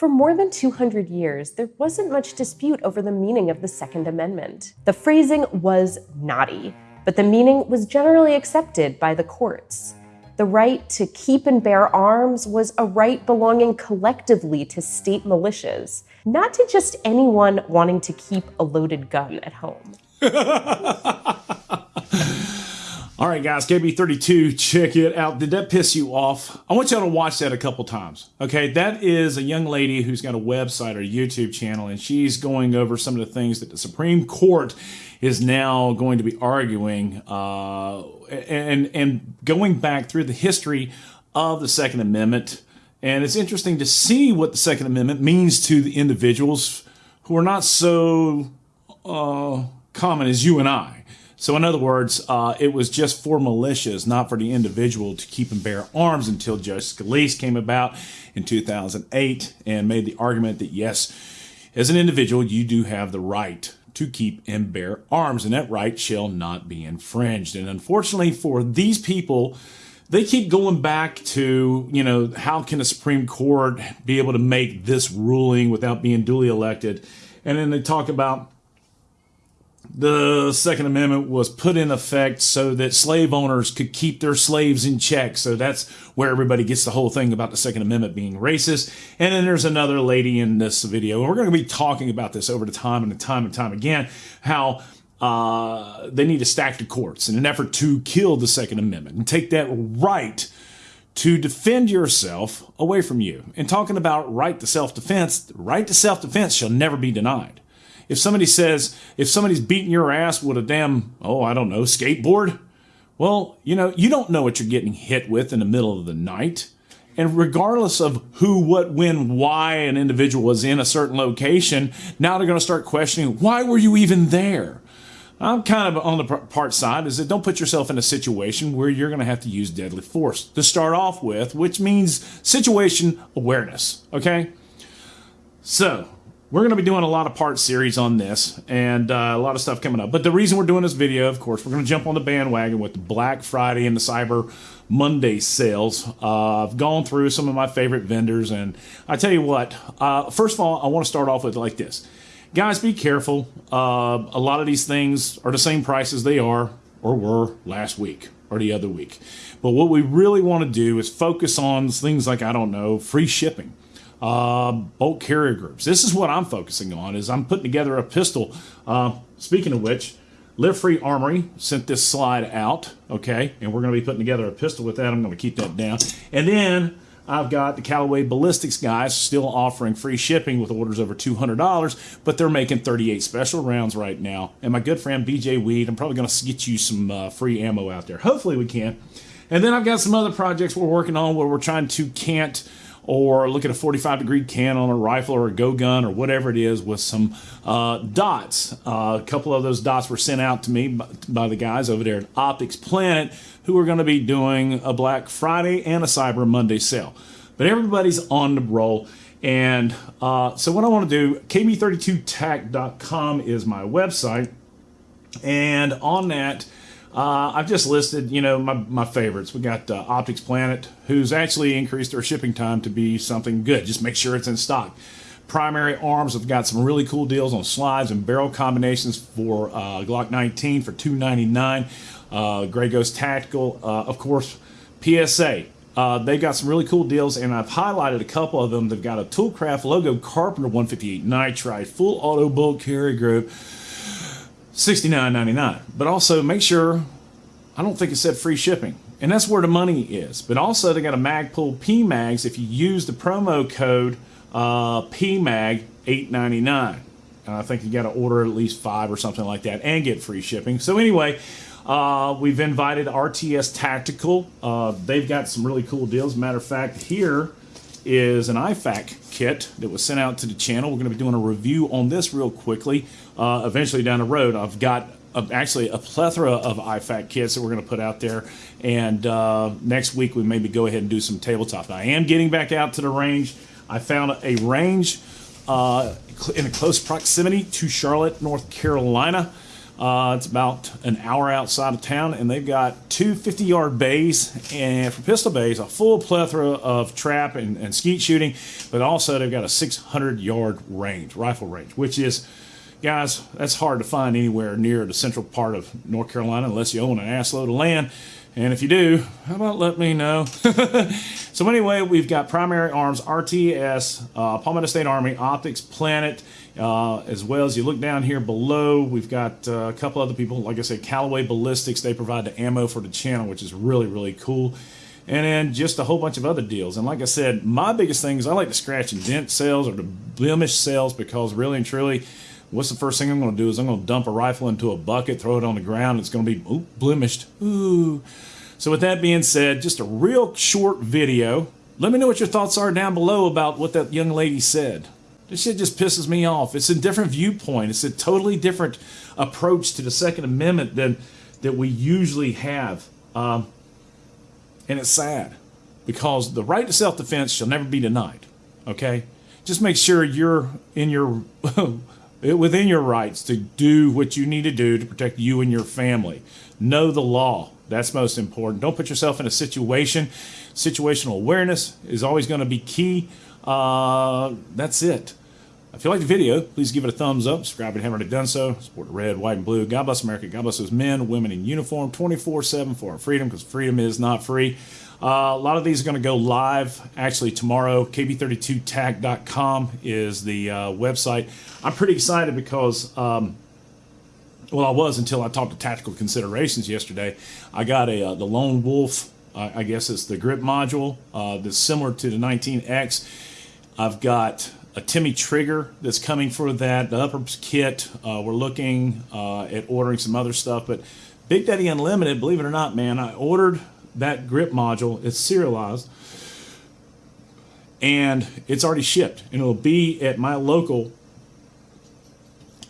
For more than 200 years, there wasn't much dispute over the meaning of the Second Amendment. The phrasing was knotty, but the meaning was generally accepted by the courts. The right to keep and bear arms was a right belonging collectively to state militias, not to just anyone wanting to keep a loaded gun at home. All right, guys, KB32, check it out. Did that piss you off? I want y'all to watch that a couple times. Okay, that is a young lady who's got a website or a YouTube channel, and she's going over some of the things that the Supreme Court is now going to be arguing uh, and, and going back through the history of the Second Amendment. And it's interesting to see what the Second Amendment means to the individuals who are not so uh, common as you and I. So, in other words, uh, it was just for militias, not for the individual to keep and bear arms until Judge Scalia came about in 2008 and made the argument that yes, as an individual, you do have the right to keep and bear arms, and that right shall not be infringed. And unfortunately for these people, they keep going back to, you know, how can the Supreme Court be able to make this ruling without being duly elected? And then they talk about the Second Amendment was put in effect so that slave owners could keep their slaves in check. So that's where everybody gets the whole thing about the Second Amendment being racist. And then there's another lady in this video, and we're going to be talking about this over the time and time and time again, how uh, they need to stack the courts in an effort to kill the Second Amendment and take that right to defend yourself away from you. And talking about right to self-defense, right to self-defense shall never be denied. If somebody says, if somebody's beating your ass with a damn, oh, I don't know, skateboard, well, you know, you don't know what you're getting hit with in the middle of the night. And regardless of who, what, when, why an individual was in a certain location, now they're going to start questioning, why were you even there? I'm kind of on the part side is that don't put yourself in a situation where you're going to have to use deadly force to start off with, which means situation awareness. Okay. So we're going to be doing a lot of part series on this and uh, a lot of stuff coming up. But the reason we're doing this video, of course, we're going to jump on the bandwagon with the Black Friday and the Cyber Monday sales. Uh, I've gone through some of my favorite vendors, and I tell you what, uh, first of all, I want to start off with like this. Guys, be careful. Uh, a lot of these things are the same price as they are or were last week or the other week. But what we really want to do is focus on things like, I don't know, free shipping uh, bolt carrier groups. This is what I'm focusing on. Is I'm putting together a pistol. Uh, speaking of which, Live Free Armory sent this slide out. Okay, and we're going to be putting together a pistol with that. I'm going to keep that down, and then. I've got the Callaway Ballistics guys still offering free shipping with orders over $200, but they're making 38 special rounds right now. And my good friend BJ Weed, I'm probably going to get you some uh, free ammo out there. Hopefully we can. And then I've got some other projects we're working on where we're trying to cant or look at a 45 degree can on a rifle or a go gun or whatever it is with some uh, dots. Uh, a couple of those dots were sent out to me by, by the guys over there at Optics Planet who are going to be doing a Black Friday and a Cyber Monday sale. But everybody's on the roll. And uh, so what I want to do, kb32tac.com is my website. And on that, uh, I've just listed, you know, my, my favorites. We got uh, Optics Planet, who's actually increased their shipping time to be something good. Just make sure it's in stock. Primary Arms have got some really cool deals on slides and barrel combinations for uh, Glock 19 for 299. Uh, Grey Ghost Tactical, uh, of course, PSA. Uh, they've got some really cool deals, and I've highlighted a couple of them. They've got a Toolcraft Logo Carpenter 158 Nitride, full auto bolt carry group $69.99. But also make sure, I don't think it said free shipping. And that's where the money is. But also they got a Magpul PMags if you use the promo code uh, PMAG 899 and I think you got to order at least five or something like that and get free shipping. So anyway, uh, we've invited RTS Tactical. Uh, they've got some really cool deals. Matter of fact, here is an IFAK kit that was sent out to the channel. We're going to be doing a review on this real quickly. Uh, eventually down the road, I've got actually a plethora of IFAK kits that we're going to put out there. And uh, next week we maybe go ahead and do some tabletop. I am getting back out to the range. I found a range uh, in a close proximity to Charlotte, North Carolina. Uh, it's about an hour outside of town, and they've got two 50 yard bays, and for pistol bays, a full plethora of trap and, and skeet shooting, but also they've got a 600 yard range, rifle range, which is, guys, that's hard to find anywhere near the central part of North Carolina unless you own an assload of land. And if you do, how about let me know? so anyway, we've got Primary Arms, RTS, uh, Palmetto State Army, Optics, Planet, uh, as well as you look down here below, we've got uh, a couple other people. Like I said, Callaway Ballistics, they provide the ammo for the channel, which is really, really cool. And then just a whole bunch of other deals. And like I said, my biggest thing is I like to scratch and dent sales or the blemish sales because really and truly, what's the first thing I'm going to do is I'm going to dump a rifle into a bucket, throw it on the ground, it's going to be ooh, blemished. Ooh. So with that being said, just a real short video. Let me know what your thoughts are down below about what that young lady said. This shit just pisses me off. It's a different viewpoint. It's a totally different approach to the Second Amendment than that we usually have. Um, and it's sad because the right to self-defense shall never be denied. Okay? Just make sure you're in your within your rights to do what you need to do to protect you and your family. Know the law. That's most important. Don't put yourself in a situation. Situational awareness is always going to be key. Uh, that's it. If you like the video, please give it a thumbs up. Subscribe if you haven't done so. Support the red, white, and blue. God bless America. God bless those men, women in uniform 24 7 for our freedom because freedom is not free. Uh, a lot of these are going to go live actually tomorrow. KB32TAC.com is the uh, website. I'm pretty excited because. Um, well, I was until I talked to Tactical Considerations yesterday. I got a uh, the Lone Wolf, uh, I guess it's the grip module uh, that's similar to the 19X. I've got a Timney trigger that's coming for that. The upper kit. Uh, we're looking uh, at ordering some other stuff, but Big Daddy Unlimited, believe it or not, man, I ordered that grip module. It's serialized, and it's already shipped, and it'll be at my local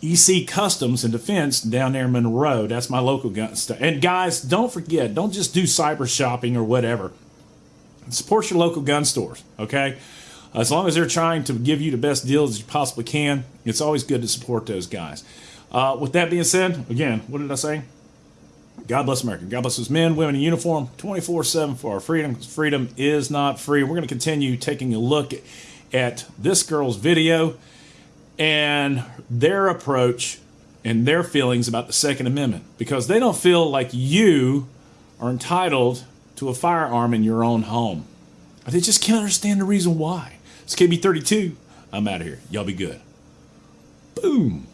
EC Customs and Defense down there in Monroe. That's my local gun stuff. And guys, don't forget, don't just do cyber shopping or whatever. Support your local gun stores, okay? As long as they're trying to give you the best deals you possibly can, it's always good to support those guys. Uh, with that being said, again, what did I say? God bless America. God bless those men, women in uniform, 24 7 for our freedom. Freedom is not free. We're going to continue taking a look at this girl's video and their approach and their feelings about the Second Amendment because they don't feel like you are entitled to a firearm in your own home. They just can't understand the reason why. It's KB32. I'm out of here. Y'all be good. Boom.